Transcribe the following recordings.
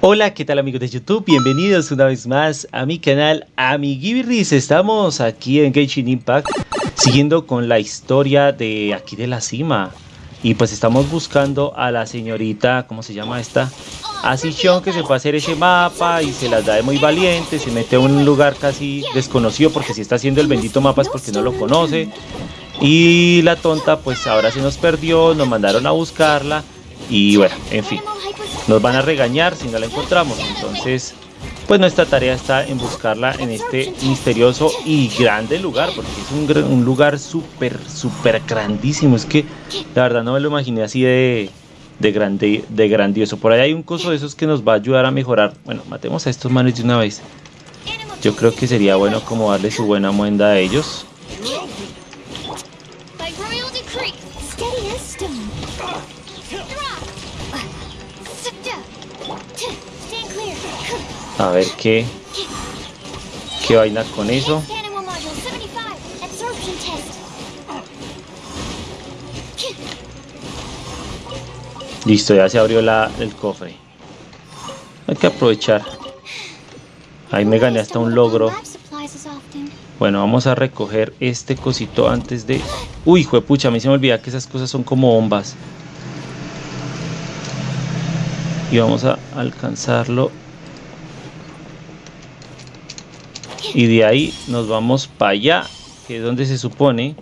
Hola, ¿qué tal amigos de YouTube? Bienvenidos una vez más a mi canal Amiguibirris. Estamos aquí en Genshin Impact siguiendo con la historia de aquí de la cima. Y pues estamos buscando a la señorita, ¿cómo se llama esta? Asichon que se fue a hacer ese mapa y se las da de muy valiente, se mete a un lugar casi desconocido porque si está haciendo el bendito mapa es porque no lo conoce. Y la tonta pues ahora se nos perdió, nos mandaron a buscarla y bueno, en fin nos van a regañar si no la encontramos. Entonces, pues nuestra tarea está en buscarla en este misterioso y grande lugar, porque es un, un lugar súper, súper grandísimo. Es que la verdad no me lo imaginé así de, de, grande, de grandioso. Por ahí hay un coso de esos que nos va a ayudar a mejorar. Bueno, matemos a estos manos de una vez. Yo creo que sería bueno como darle su buena muenda a ellos. A ver qué... ¿Qué vaina con eso? Listo, ya se abrió la, el cofre. Hay que aprovechar. Ahí me gané hasta un logro. Bueno, vamos a recoger este cosito antes de... Uy, pucha, a mí se me olvida que esas cosas son como bombas. Y vamos a alcanzarlo y de ahí nos vamos para allá que es donde se supone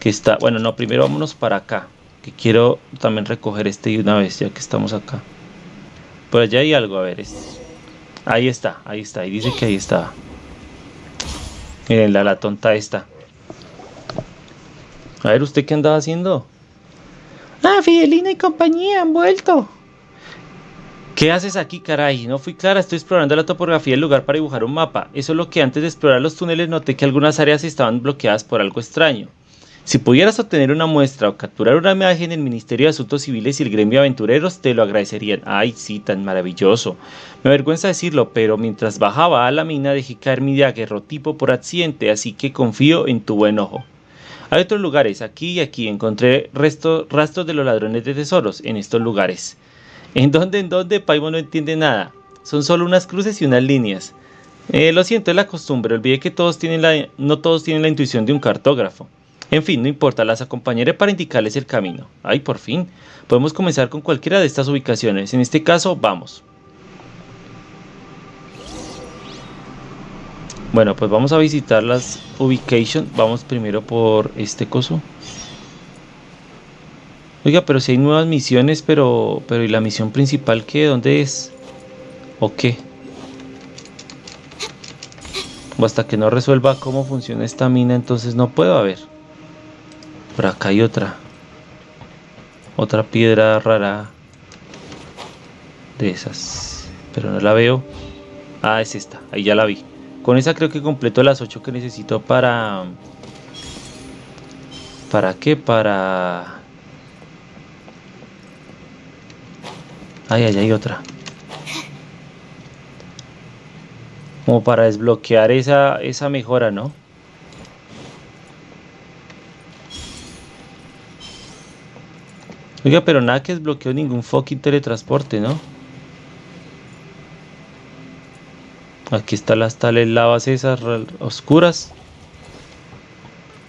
que está bueno no primero vámonos para acá que quiero también recoger este de una vez ya que estamos acá. Por allá hay algo a ver es, ahí está ahí está y dice que ahí está. Miren la, la tonta esta. A ver usted qué andaba haciendo ah Fidelina y compañía han vuelto ¿Qué haces aquí, caray? No fui clara, estoy explorando la topografía del lugar para dibujar un mapa. Eso es lo que antes de explorar los túneles noté que algunas áreas estaban bloqueadas por algo extraño. Si pudieras obtener una muestra o capturar una imagen en el Ministerio de Asuntos Civiles y el Gremio de Aventureros, te lo agradecerían. Ay, sí, tan maravilloso. Me avergüenza decirlo, pero mientras bajaba a la mina dejé caer mi daguerrotipo por accidente, así que confío en tu buen ojo. Hay otros lugares, aquí y aquí encontré rastros de los ladrones de tesoros en estos lugares. ¿En dónde, en dónde? Paimo no entiende nada. Son solo unas cruces y unas líneas. Eh, lo siento, es la costumbre. Olvidé que todos tienen la, no todos tienen la intuición de un cartógrafo. En fin, no importa, las acompañaré para indicarles el camino. Ay, por fin. Podemos comenzar con cualquiera de estas ubicaciones. En este caso, vamos. Bueno, pues vamos a visitar las ubications. Vamos primero por este coso. Oiga, pero si hay nuevas misiones, pero, pero ¿y la misión principal qué? ¿Dónde es? ¿O qué? O hasta que no resuelva cómo funciona esta mina, entonces no puedo haber. Por acá hay otra. Otra piedra rara. De esas. Pero no la veo. Ah, es esta. Ahí ya la vi. Con esa creo que completo las 8 que necesito para... ¿Para qué? Para Ay, ay, hay otra. Como para desbloquear esa, esa mejora, ¿no? Oiga, pero nada que desbloqueó ningún fucking teletransporte, ¿no? Aquí están las tales lavas esas oscuras.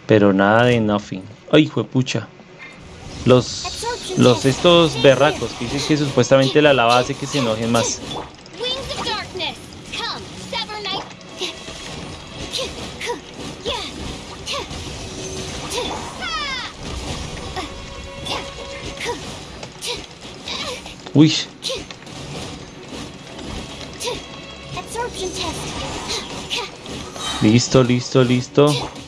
Pero nada de nothing. Ay, hijo de pucha. Los los estos berracos que dicen que supuestamente la lava hace que se enojen más. Uy. Listo, listo, listo.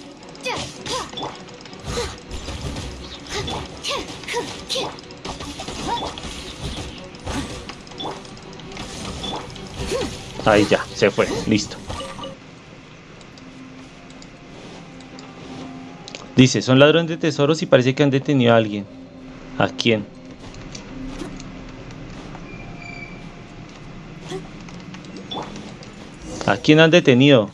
Ahí ya, se fue, listo. Dice, son ladrones de tesoros y parece que han detenido a alguien. ¿A quién? ¿A quién han detenido?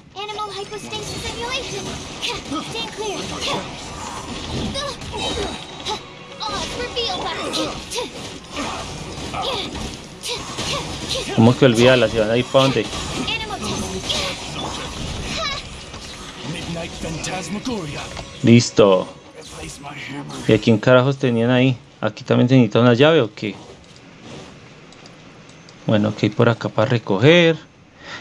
¿Cómo que olvídala? ¿Se van a ir para dónde? Listo. ¿Y a quién carajos tenían ahí? ¿Aquí también se necesita una llave o qué? Bueno, ok, por acá para recoger.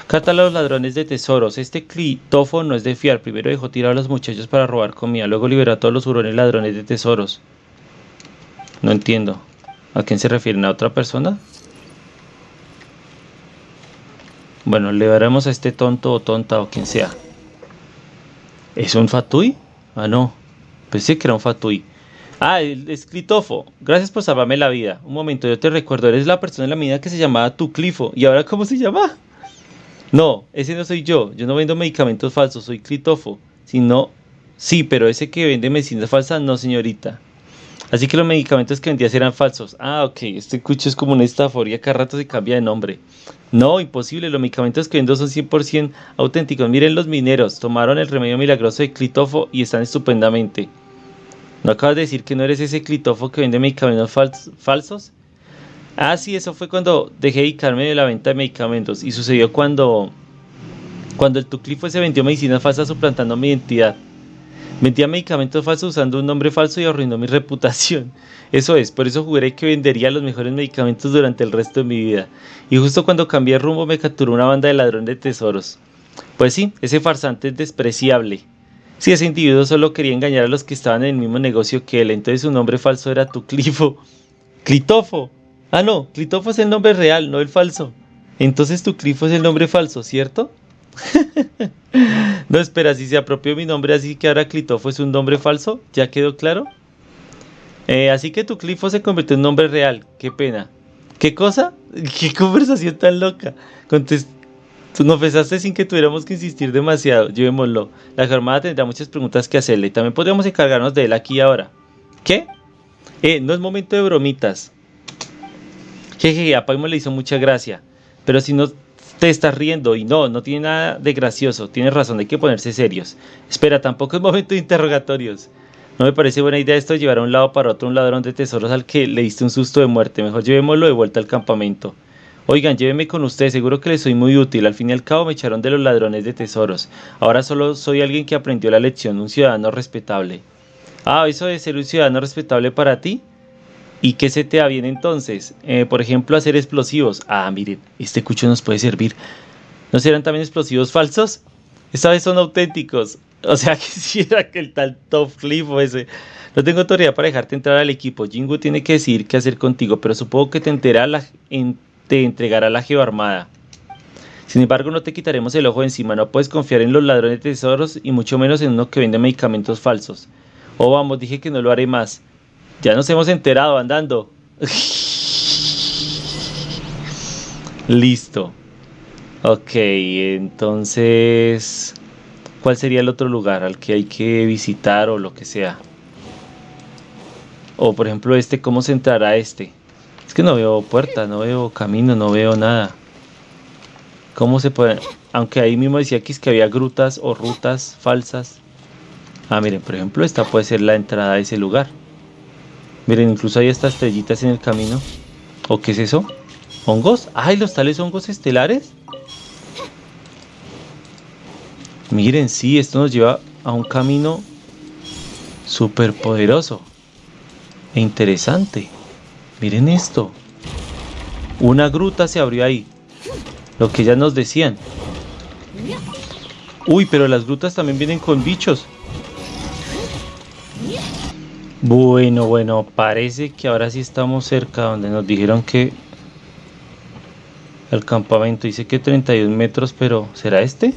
Cata los ladrones de tesoros. Este clitofo no es de fiar. Primero dejó tirar a los muchachos para robar comida. Luego liberó a todos los hurones ladrones de tesoros. No entiendo. ¿A quién se refieren? ¿A otra persona? Bueno, le daremos a este tonto o tonta o quien sea. ¿Es un fatui? Ah, no. Pensé que era un fatui. Ah, el escritofo. Gracias por salvarme la vida. Un momento, yo te recuerdo. Eres la persona en la mina que se llamaba Tuclifo. ¿Y ahora cómo se llama? No, ese no soy yo. Yo no vendo medicamentos falsos. Soy Clitofo. Si no... Sí, pero ese que vende medicinas falsas, no, señorita. Así que los medicamentos que vendías eran falsos. Ah, ok. Este cucho es como una estaforía. Cada rato se cambia de nombre. No, imposible. Los medicamentos que vendo son 100% auténticos. Miren los mineros. Tomaron el remedio milagroso de Clitofo y están estupendamente. ¿No acabas de decir que no eres ese Clitofo que vende medicamentos falsos? Ah, sí, eso fue cuando dejé de dedicarme de la venta de medicamentos. Y sucedió cuando, cuando el Tuclifo se vendió medicinas falsas suplantando mi identidad. Vendía medicamentos falsos usando un nombre falso y arruinó mi reputación. Eso es, por eso juré que vendería los mejores medicamentos durante el resto de mi vida. Y justo cuando cambié rumbo me capturó una banda de ladrones de tesoros. Pues sí, ese farsante es despreciable. Si ese individuo solo quería engañar a los que estaban en el mismo negocio que él, entonces su nombre falso era Tuclifo. ¡Clitofo! Ah, no, Clitofo es el nombre real, no el falso. Entonces Tuclifo es el nombre falso, ¿cierto? no, espera, si se apropió mi nombre, así que ahora Clitofo es un nombre falso, ¿ya quedó claro? Eh, así que tu Clifo se convirtió en nombre real, qué pena. ¿Qué cosa? ¿Qué conversación tan loca? Contest Tú nos besaste sin que tuviéramos que insistir demasiado. Llevémoslo. La jornada tendrá muchas preguntas que hacerle. También podríamos encargarnos de él aquí ahora. ¿Qué? Eh, no es momento de bromitas. Jeje, a Paimo le hizo mucha gracia. Pero si no te estás riendo y no, no tiene nada de gracioso, tienes razón, hay que ponerse serios. Espera, tampoco es momento de interrogatorios. No me parece buena idea esto de llevar a un lado para otro un ladrón de tesoros al que le diste un susto de muerte. Mejor llevémoslo de vuelta al campamento. Oigan, llévenme con ustedes, seguro que les soy muy útil. Al fin y al cabo me echaron de los ladrones de tesoros. Ahora solo soy alguien que aprendió la lección, un ciudadano respetable. Ah, eso de ser un ciudadano respetable para ti. ¿Y qué se te da bien entonces? Eh, por ejemplo, hacer explosivos. Ah, miren, este cucho nos puede servir. ¿No serán también explosivos falsos? Esta vez son auténticos. O sea, quisiera que el tal Top Cliff ese. No tengo autoridad para dejarte entrar al equipo. Jingu tiene que decidir qué hacer contigo, pero supongo que te, entera la, te entregará la geoarmada. Sin embargo, no te quitaremos el ojo de encima. No puedes confiar en los ladrones de tesoros y mucho menos en uno que vende medicamentos falsos. Oh, vamos, dije que no lo haré más. Ya nos hemos enterado andando. Listo. Ok, entonces... ¿Cuál sería el otro lugar al que hay que visitar o lo que sea? O por ejemplo este, ¿cómo se entrará este? Es que no veo puerta, no veo camino, no veo nada. ¿Cómo se puede...? Aunque ahí mismo decía que que había grutas o rutas falsas. Ah, miren, por ejemplo, esta puede ser la entrada a ese lugar. Miren, incluso hay estas estrellitas en el camino. ¿O qué es eso? ¿Hongos? ¡Ay, los tales hongos estelares! Miren, sí, esto nos lleva a un camino súper poderoso e interesante. Miren esto. Una gruta se abrió ahí. Lo que ya nos decían. Uy, pero las grutas también vienen con bichos. Bueno, bueno, parece que ahora sí estamos cerca donde nos dijeron que el campamento dice que 31 metros, pero ¿será este?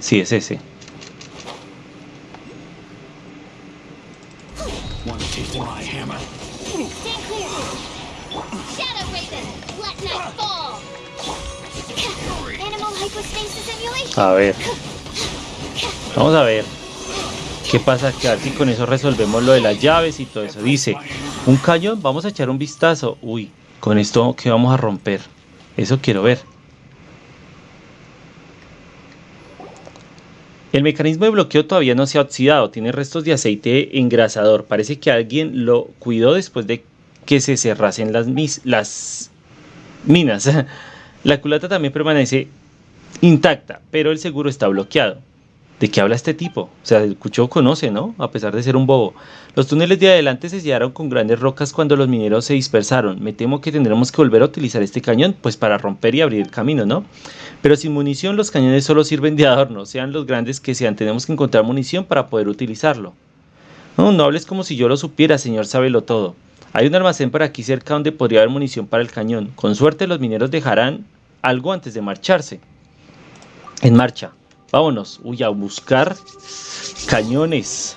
Sí, es ese. A ver. Vamos a ver. ¿Qué pasa? Que aquí con eso resolvemos lo de las llaves y todo eso. Dice, un cañón, vamos a echar un vistazo. Uy, con esto que vamos a romper. Eso quiero ver. El mecanismo de bloqueo todavía no se ha oxidado, tiene restos de aceite engrasador. Parece que alguien lo cuidó después de que se cerrasen las, las minas. La culata también permanece intacta, pero el seguro está bloqueado. ¿De qué habla este tipo? O sea, el cucho conoce, ¿no? A pesar de ser un bobo. Los túneles de adelante se sellaron con grandes rocas cuando los mineros se dispersaron. Me temo que tendremos que volver a utilizar este cañón, pues para romper y abrir el camino, ¿no? Pero sin munición los cañones solo sirven de adorno, sean los grandes que sean. Tenemos que encontrar munición para poder utilizarlo. No, no hables como si yo lo supiera, señor Sábelo todo. Hay un almacén por aquí cerca donde podría haber munición para el cañón. Con suerte los mineros dejarán algo antes de marcharse. En marcha. Vámonos. Uy, a buscar cañones.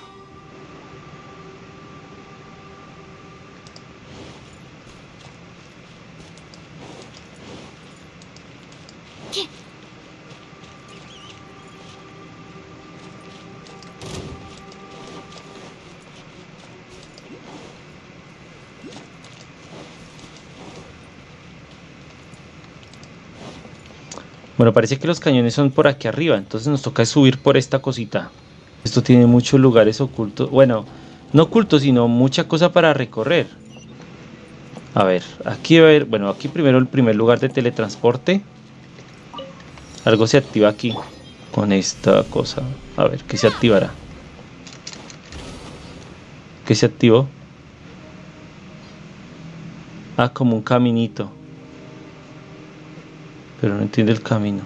Bueno, parece que los cañones son por aquí arriba, entonces nos toca subir por esta cosita. Esto tiene muchos lugares ocultos, bueno, no ocultos, sino mucha cosa para recorrer. A ver, aquí a ver, bueno, aquí primero el primer lugar de teletransporte. Algo se activa aquí con esta cosa. A ver, ¿qué se activará? ¿Qué se activó? Ah, como un caminito pero no entiende el camino.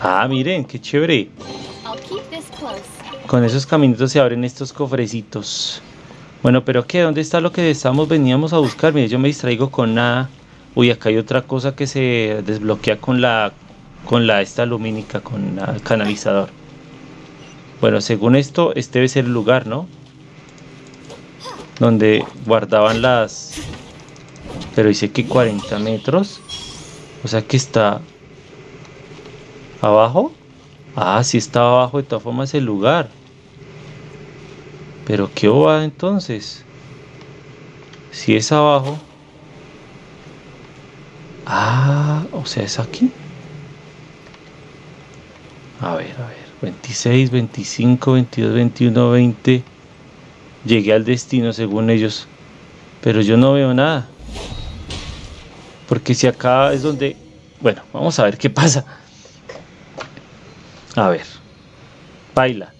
Ah, miren, qué chévere. Con esos caminitos se abren estos cofrecitos. Bueno, pero ¿qué? ¿Dónde está lo que estamos, veníamos a buscar? Mire, yo me distraigo con nada. Uy, acá hay otra cosa que se desbloquea con la con la esta lumínica, con el canalizador. Bueno, según esto, este debe ser el lugar, ¿no? Donde guardaban las... Pero dice que 40 metros. O sea que está... ¿Abajo? Ah, sí está abajo de todas formas el lugar. Pero ¿qué va entonces? Si es abajo. Ah, o sea, es aquí. A ver, a ver. 26, 25, 22, 21, 20. Llegué al destino según ellos. Pero yo no veo nada. Porque si acá es donde... Bueno, vamos a ver qué pasa. A ver. Baila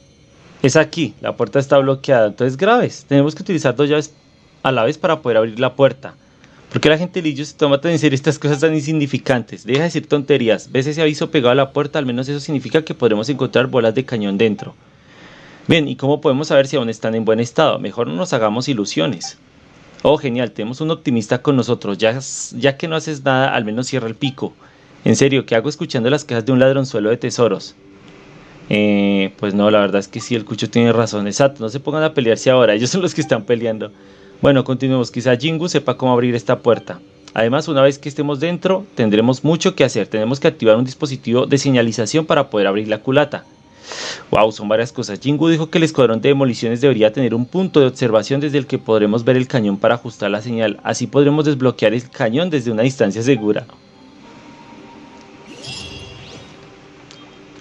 es aquí, la puerta está bloqueada, entonces graves, tenemos que utilizar dos llaves a la vez para poder abrir la puerta. porque la gente Lillo se toma tan en serio estas cosas tan insignificantes? Deja de decir tonterías, ves ese aviso pegado a la puerta, al menos eso significa que podremos encontrar bolas de cañón dentro. Bien, ¿y cómo podemos saber si aún están en buen estado? Mejor no nos hagamos ilusiones. Oh, genial, tenemos un optimista con nosotros, ya, ya que no haces nada, al menos cierra el pico. En serio, ¿qué hago escuchando las quejas de un ladronzuelo de tesoros? Eh, pues no, la verdad es que sí, el Cucho tiene razón. Exacto, no se pongan a pelearse ahora, ellos son los que están peleando. Bueno, continuemos. Quizá Jingu sepa cómo abrir esta puerta. Además, una vez que estemos dentro, tendremos mucho que hacer. Tenemos que activar un dispositivo de señalización para poder abrir la culata. Wow, son varias cosas. Jingu dijo que el escuadrón de demoliciones debería tener un punto de observación desde el que podremos ver el cañón para ajustar la señal. Así podremos desbloquear el cañón desde una distancia segura.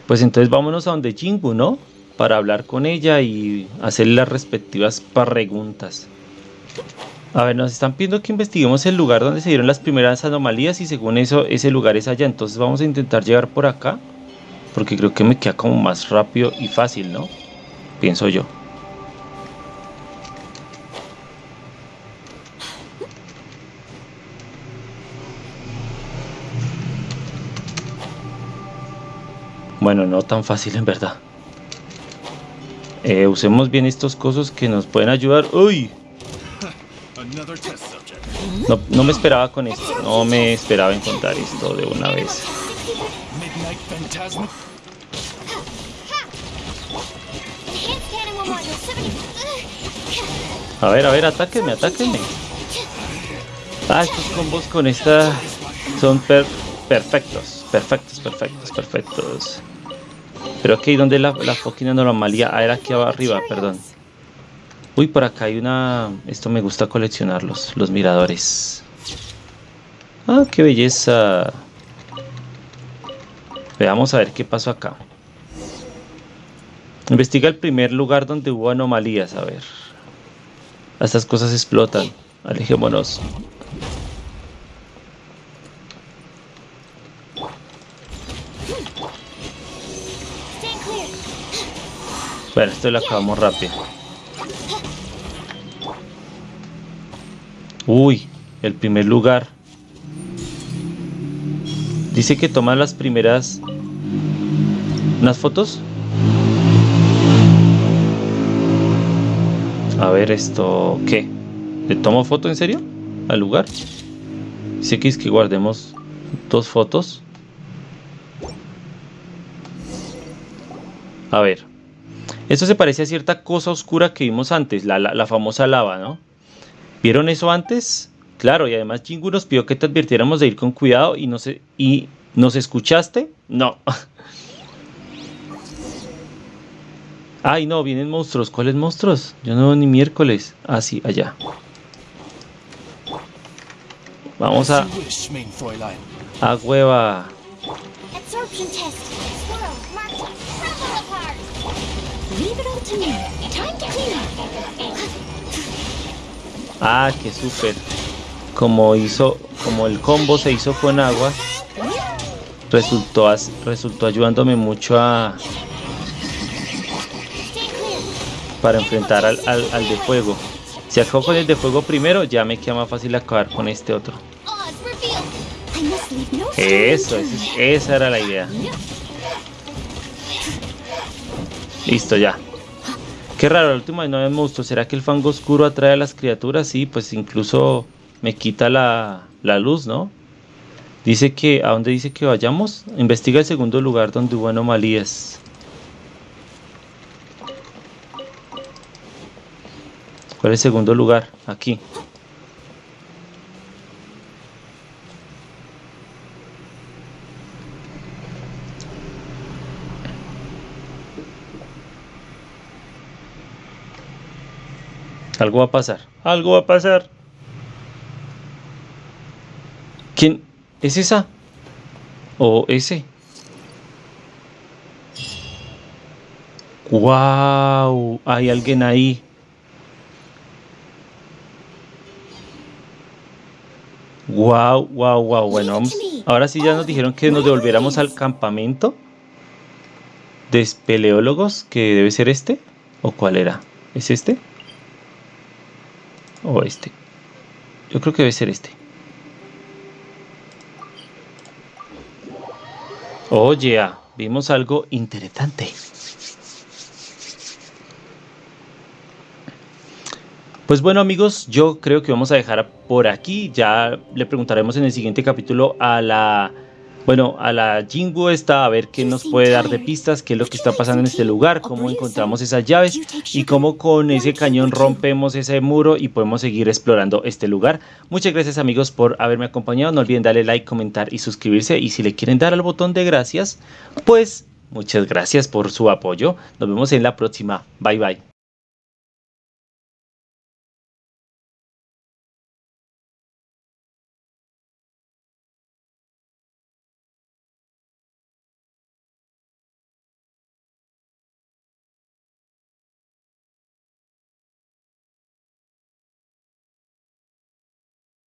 Pues entonces vámonos a donde Jingu, ¿no? Para hablar con ella y hacer las respectivas preguntas. A ver, nos están pidiendo que investiguemos el lugar donde se dieron las primeras anomalías y según eso, ese lugar es allá. Entonces vamos a intentar llegar por acá. Porque creo que me queda como más rápido y fácil, ¿no? Pienso yo. Bueno, no tan fácil en verdad. Eh, usemos bien estos cosas que nos pueden ayudar. ¡Uy! No, no me esperaba con esto. No me esperaba encontrar esto de una vez. A ver, a ver, atáquenme, atáquenme. Ah, estos combos con esta son perfectos, perfectos, perfectos, perfectos. Pero aquí, ¿dónde la, la fucking anomalía? Ah, era aquí arriba, perdón. Uy, por acá hay una... Esto me gusta coleccionarlos, los miradores. Ah, qué belleza. Veamos a ver qué pasó acá. Investiga el primer lugar donde hubo anomalías, a ver. Estas cosas explotan. Alejémonos. Bueno, esto lo acabamos rápido. Uy, el primer lugar. Dice que toma las primeras... ¿Unas fotos? A ver esto... ¿Qué? ¿Le tomo foto en serio? ¿Al lugar? Dice que es que guardemos dos fotos. A ver. Esto se parece a cierta cosa oscura que vimos antes, la, la, famosa lava, ¿no? ¿Vieron eso antes? Claro, y además Jingu nos pidió que te advirtiéramos de ir con cuidado y no sé, y ¿nos escuchaste? No. Ay, no, vienen monstruos. ¿Cuáles monstruos? Yo no ni miércoles. Ah, sí, allá. Vamos a... A hueva. Ah, qué súper. Como hizo, como el combo se hizo con agua, resultó, resultó ayudándome mucho a para enfrentar al, al, de fuego. Si acabo con el de fuego primero, ya me queda más fácil acabar con este otro. Eso, esa era la idea. Listo, ya. Qué raro, el último no me monstruo. ¿Será que el fango oscuro atrae a las criaturas? Sí, pues incluso me quita la, la luz, ¿no? Dice que, ¿a dónde dice que vayamos? Investiga el segundo lugar donde hubo anomalías. ¿Cuál es el segundo lugar? Aquí. Algo va a pasar. Algo va a pasar. ¿Quién es esa? ¿O ese? ¡Wow! Hay alguien ahí. Wow, wow, wow. Bueno, vamos. Ahora sí ya nos dijeron que nos devolviéramos al campamento de espeleólogos, que debe ser este. ¿O cuál era? ¿Es este? O este. Yo creo que debe ser este. Oye, ah, vimos algo interesante. Pues bueno amigos, yo creo que vamos a dejar por aquí. Ya le preguntaremos en el siguiente capítulo a la bueno, a la Jingu está a ver qué nos puede dar de pistas, qué es lo que está pasando en este lugar, cómo encontramos esas llaves y cómo con ese cañón rompemos ese muro y podemos seguir explorando este lugar. Muchas gracias amigos por haberme acompañado, no olviden darle like, comentar y suscribirse y si le quieren dar al botón de gracias, pues muchas gracias por su apoyo. Nos vemos en la próxima. Bye bye.